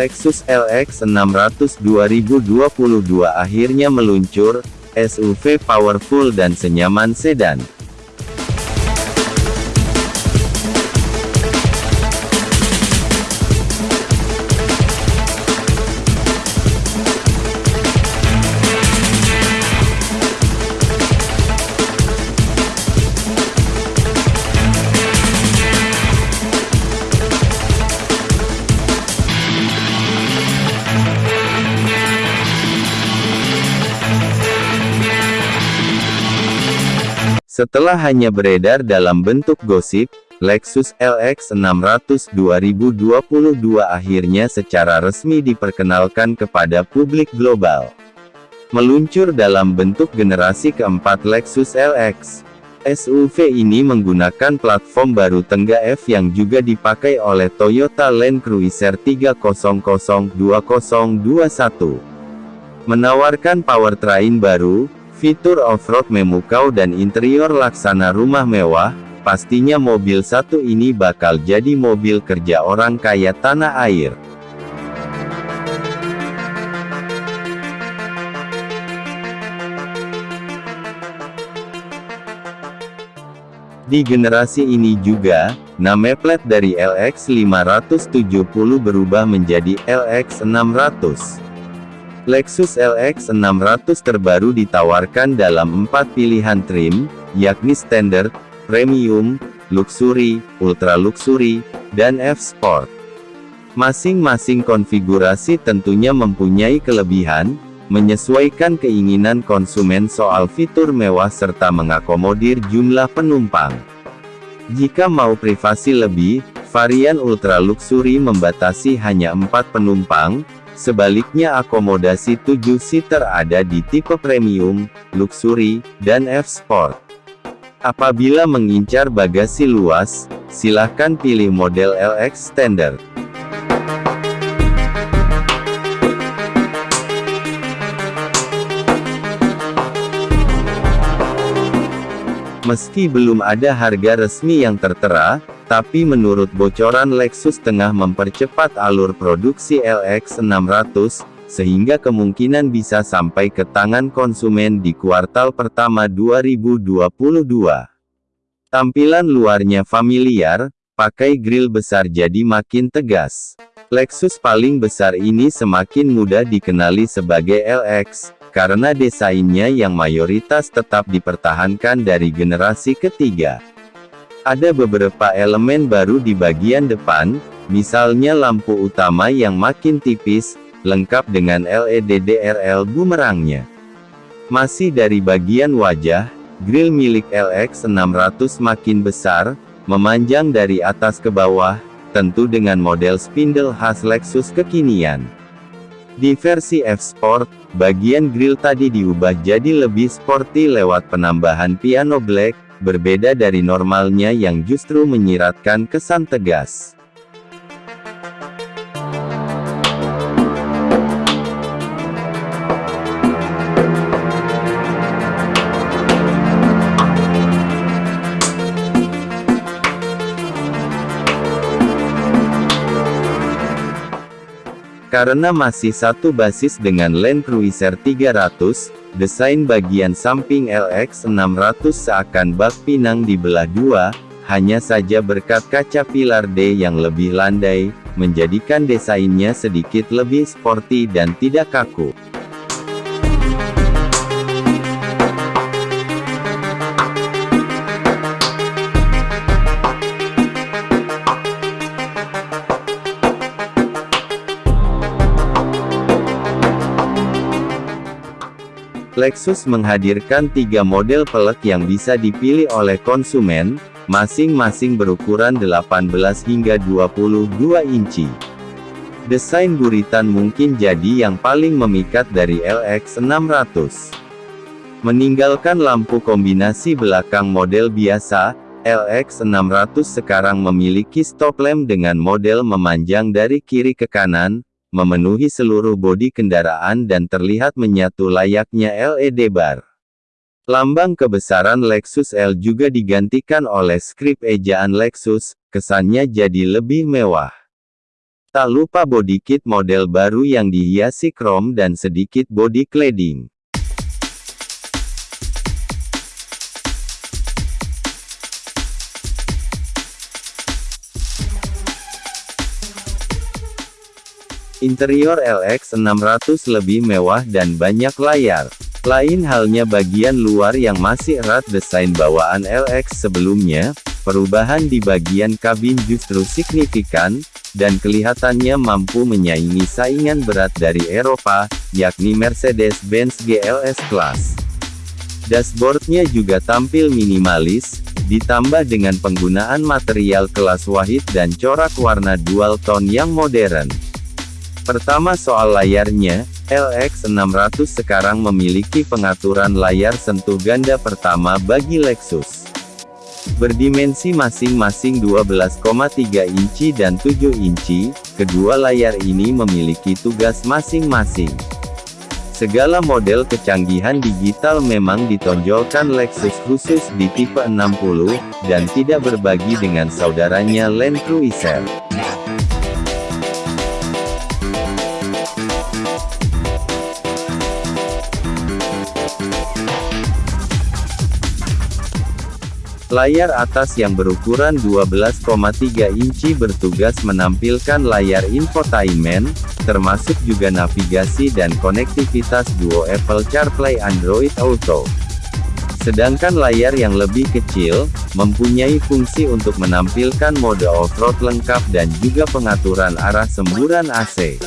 Lexus LX 600 2022 akhirnya meluncur, SUV powerful dan senyaman sedan. Setelah hanya beredar dalam bentuk gosip, Lexus LX 600 2022 akhirnya secara resmi diperkenalkan kepada publik global. Meluncur dalam bentuk generasi keempat Lexus LX. SUV ini menggunakan platform baru Tengga F yang juga dipakai oleh Toyota Land Cruiser 300 2021. Menawarkan powertrain baru, Fitur off-road memukau dan interior laksana rumah mewah, pastinya mobil satu ini bakal jadi mobil kerja orang kaya tanah air. Di generasi ini juga, nama plat dari LX 570 berubah menjadi LX 600. Lexus LX 600 terbaru ditawarkan dalam empat pilihan trim, yakni Standard, Premium, Luxury, Ultra Luxury, dan F-Sport. Masing-masing konfigurasi tentunya mempunyai kelebihan, menyesuaikan keinginan konsumen soal fitur mewah serta mengakomodir jumlah penumpang. Jika mau privasi lebih, varian Ultra Luxury membatasi hanya 4 penumpang, Sebaliknya akomodasi 7-seater ada di tipe premium, luxury, dan F-Sport. Apabila mengincar bagasi luas, silahkan pilih model LX Standard. Meski belum ada harga resmi yang tertera, tapi menurut bocoran Lexus tengah mempercepat alur produksi LX 600, sehingga kemungkinan bisa sampai ke tangan konsumen di kuartal pertama 2022. Tampilan luarnya familiar, pakai grill besar jadi makin tegas. Lexus paling besar ini semakin mudah dikenali sebagai LX, karena desainnya yang mayoritas tetap dipertahankan dari generasi ketiga. Ada beberapa elemen baru di bagian depan, misalnya lampu utama yang makin tipis, lengkap dengan LED DRL bumerangnya. Masih dari bagian wajah, grill milik LX 600 makin besar, memanjang dari atas ke bawah, tentu dengan model spindle khas Lexus kekinian. Di versi F-Sport, bagian grill tadi diubah jadi lebih sporty lewat penambahan piano black, berbeda dari normalnya yang justru menyiratkan kesan tegas. Karena masih satu basis dengan Land Cruiser 300, Desain bagian samping LX600 seakan bak pinang dibelah dua, hanya saja berkat kaca pilar D yang lebih landai, menjadikan desainnya sedikit lebih sporty dan tidak kaku. Lexus menghadirkan tiga model pelek yang bisa dipilih oleh konsumen, masing-masing berukuran 18 hingga 22 inci. Desain buritan mungkin jadi yang paling memikat dari LX 600. Meninggalkan lampu kombinasi belakang model biasa, LX 600 sekarang memiliki stop lamp dengan model memanjang dari kiri ke kanan, memenuhi seluruh bodi kendaraan dan terlihat menyatu layaknya LED bar. Lambang kebesaran Lexus L juga digantikan oleh skrip ejaan Lexus, kesannya jadi lebih mewah. Tak lupa body kit model baru yang dihiasi chrome dan sedikit body cladding. Interior LX600 lebih mewah dan banyak layar. Lain halnya bagian luar yang masih erat desain bawaan LX sebelumnya, perubahan di bagian kabin justru signifikan, dan kelihatannya mampu menyaingi saingan berat dari Eropa, yakni Mercedes-Benz GLS Class. Dashboardnya juga tampil minimalis, ditambah dengan penggunaan material kelas wahid dan corak warna dual tone yang modern. Pertama soal layarnya, LX600 sekarang memiliki pengaturan layar sentuh ganda pertama bagi Lexus. Berdimensi masing-masing 12,3 inci dan 7 inci, kedua layar ini memiliki tugas masing-masing. Segala model kecanggihan digital memang ditonjolkan Lexus khusus di tipe 60, dan tidak berbagi dengan saudaranya Land Cruiser. Layar atas yang berukuran 12,3 inci bertugas menampilkan layar infotainment, termasuk juga navigasi dan konektivitas duo Apple CarPlay Android Auto. Sedangkan layar yang lebih kecil, mempunyai fungsi untuk menampilkan mode off-road lengkap dan juga pengaturan arah semburan AC.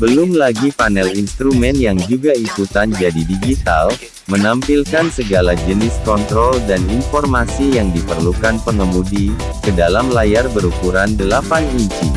Belum lagi panel instrumen yang juga ikutan jadi digital, menampilkan segala jenis kontrol dan informasi yang diperlukan pengemudi, ke dalam layar berukuran 8 inci.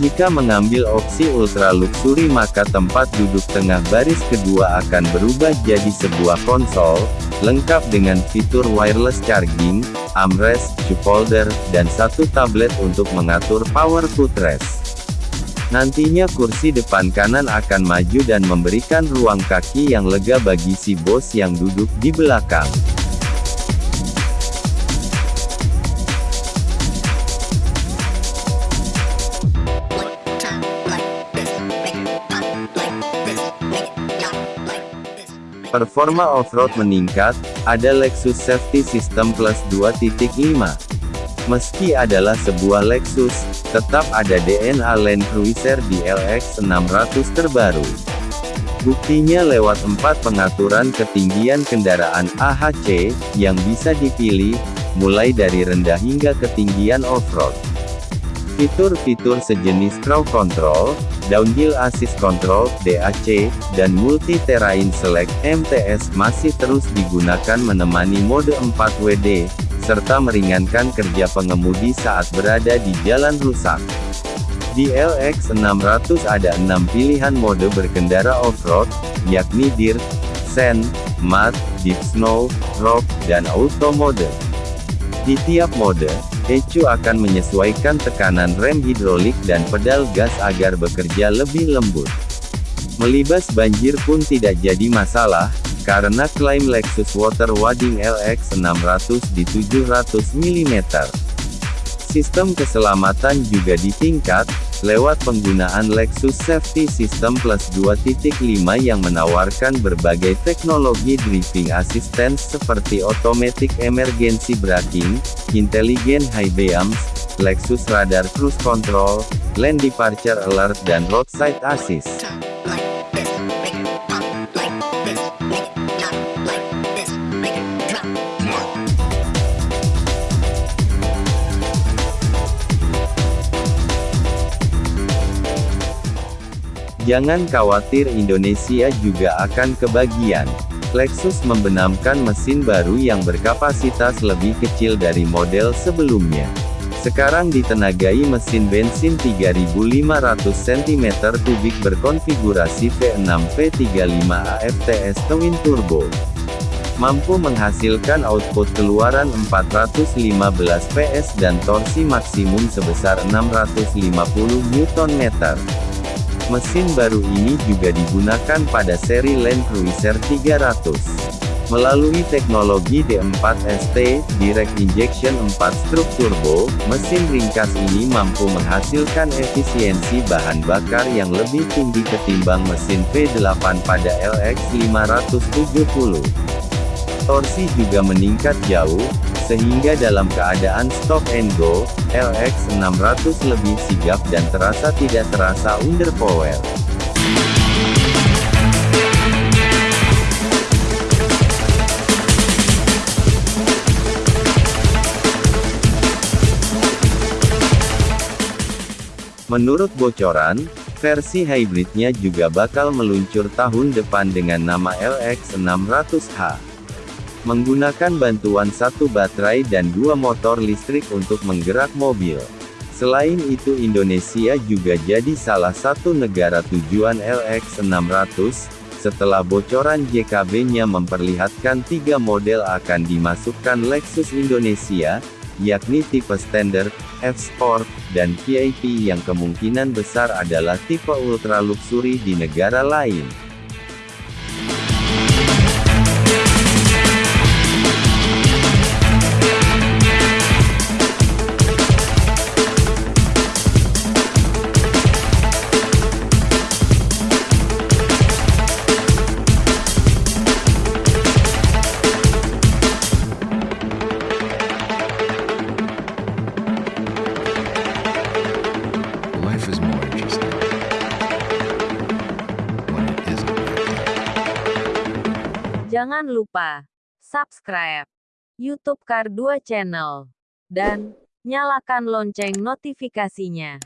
Jika mengambil opsi ultra luxury maka tempat duduk tengah baris kedua akan berubah jadi sebuah konsol, lengkap dengan fitur wireless charging, armrest, cup holder, dan satu tablet untuk mengatur power footrest. Nantinya kursi depan kanan akan maju dan memberikan ruang kaki yang lega bagi si bos yang duduk di belakang. Performa off-road meningkat, ada Lexus Safety System Plus 2.5. Meski adalah sebuah Lexus, tetap ada DNA Land Cruiser di LX 600 terbaru. Buktinya lewat empat pengaturan ketinggian kendaraan AHC, yang bisa dipilih, mulai dari rendah hingga ketinggian off-road. Fitur-fitur sejenis Crow Control, Downhill Assist Control, DAC, dan Multi Terrain Select, MTS, masih terus digunakan menemani mode 4WD, serta meringankan kerja pengemudi saat berada di jalan rusak. Di LX600 ada enam pilihan mode berkendara off-road, yakni Dirt, Sand, Mud, Deep Snow, Rock, dan Auto mode. Di tiap mode, ECU akan menyesuaikan tekanan rem hidrolik dan pedal gas agar bekerja lebih lembut. Melibas banjir pun tidak jadi masalah, karena klaim Lexus Water Wading LX 600 di 700 mm. Sistem keselamatan juga ditingkat, lewat penggunaan Lexus Safety System Plus 2.5 yang menawarkan berbagai teknologi driving assistance seperti automatic emergency braking, intelligent high beams, Lexus radar cruise control, lane departure alert dan roadside assist. Jangan khawatir Indonesia juga akan kebagian. Lexus membenamkan mesin baru yang berkapasitas lebih kecil dari model sebelumnya. Sekarang ditenagai mesin bensin 3500 cm3 berkonfigurasi V6 V35 AFTS Twin Turbo. Mampu menghasilkan output keluaran 415 PS dan torsi maksimum sebesar 650 Nm. Mesin baru ini juga digunakan pada seri Land Cruiser 300. Melalui teknologi D4ST, Direct Injection 4 Stroke Turbo, mesin ringkas ini mampu menghasilkan efisiensi bahan bakar yang lebih tinggi ketimbang mesin V8 pada LX570. Torsi juga meningkat jauh, sehingga dalam keadaan stop and go, LX600 lebih sigap dan terasa tidak terasa underpower. Menurut bocoran, versi hybridnya juga bakal meluncur tahun depan dengan nama LX600H. Menggunakan bantuan satu baterai dan dua motor listrik untuk menggerak mobil. Selain itu Indonesia juga jadi salah satu negara tujuan LX600, setelah bocoran JKB-nya memperlihatkan tiga model akan dimasukkan Lexus Indonesia, yakni tipe standar, F-Sport, dan VIP yang kemungkinan besar adalah tipe ultra luxury di negara lain. Jangan lupa subscribe YouTube Kar 2 Channel dan nyalakan lonceng notifikasinya.